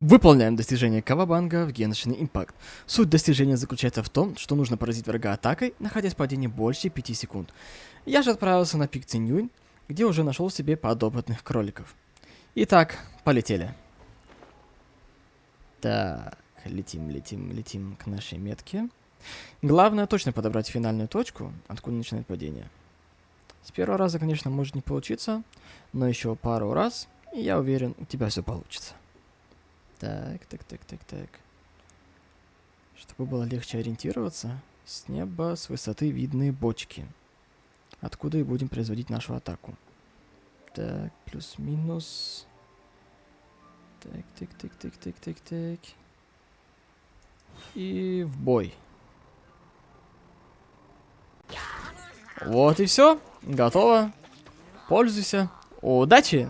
Выполняем достижение Кавабанга в Genshin Impact. Суть достижения заключается в том, что нужно поразить врага атакой, находясь в падении больше 5 секунд. Я же отправился на пик Цинюнь, где уже нашел себе подопытных кроликов. Итак, полетели. Так, летим, летим, летим к нашей метке. Главное точно подобрать финальную точку, откуда начинает падение. С первого раза, конечно, может не получиться, но еще пару раз, и я уверен, у тебя все получится. Так, так, так, так, так. Чтобы было легче ориентироваться, с неба, с высоты видны бочки, откуда и будем производить нашу атаку. Так, плюс-минус. Так, так, так, так, так, так, так. И в бой. Вот и все. Готово. Пользуйся. Удачи!